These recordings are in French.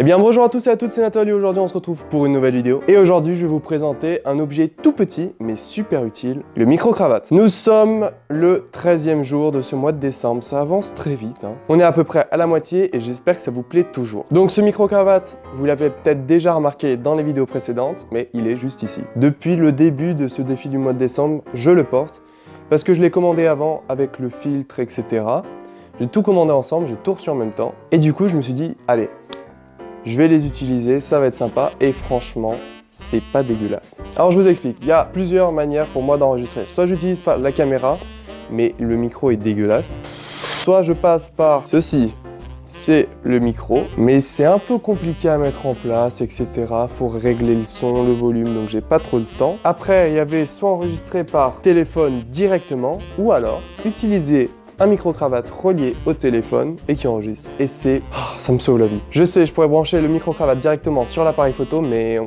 Eh bien bonjour à tous et à toutes, c'est Nathalie, aujourd'hui on se retrouve pour une nouvelle vidéo. Et aujourd'hui je vais vous présenter un objet tout petit mais super utile, le micro-cravate. Nous sommes le 13e jour de ce mois de décembre, ça avance très vite. Hein. On est à peu près à la moitié et j'espère que ça vous plaît toujours. Donc ce micro-cravate, vous l'avez peut-être déjà remarqué dans les vidéos précédentes, mais il est juste ici. Depuis le début de ce défi du mois de décembre, je le porte parce que je l'ai commandé avant avec le filtre, etc. J'ai tout commandé ensemble, j'ai tout reçu en même temps. Et du coup, je me suis dit, allez, je vais les utiliser, ça va être sympa. Et franchement, c'est pas dégueulasse. Alors je vous explique, il y a plusieurs manières pour moi d'enregistrer. Soit j'utilise pas la caméra, mais le micro est dégueulasse. Soit je passe par ceci, c'est le micro, mais c'est un peu compliqué à mettre en place, etc. Faut régler le son, le volume, donc j'ai pas trop le temps. Après, il y avait soit enregistré par téléphone directement, ou alors utiliser un micro-cravate relié au téléphone et qui enregistre. Et c'est... Oh, ça me sauve la vie. Je sais, je pourrais brancher le micro-cravate directement sur l'appareil photo, mais...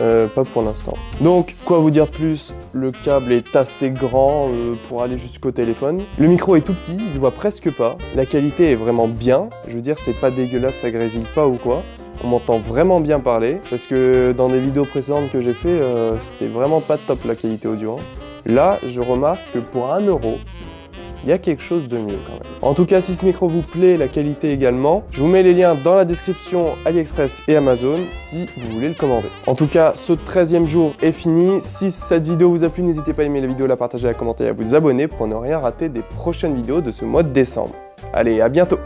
Euh, pas pour l'instant. Donc, quoi vous dire de plus? Le câble est assez grand euh, pour aller jusqu'au téléphone. Le micro est tout petit, il se voit presque pas. La qualité est vraiment bien. Je veux dire, c'est pas dégueulasse, ça grésille pas ou quoi. On m'entend vraiment bien parler, parce que dans des vidéos précédentes que j'ai fait, euh, c'était vraiment pas top la qualité audio. Hein. Là, je remarque que pour 1 euro, il y a quelque chose de mieux quand même. En tout cas, si ce micro vous plaît, la qualité également, je vous mets les liens dans la description AliExpress et Amazon si vous voulez le commander. En tout cas, ce 13e jour est fini. Si cette vidéo vous a plu, n'hésitez pas à aimer la vidéo, la partager, à commenter et à vous abonner pour ne rien rater des prochaines vidéos de ce mois de décembre. Allez, à bientôt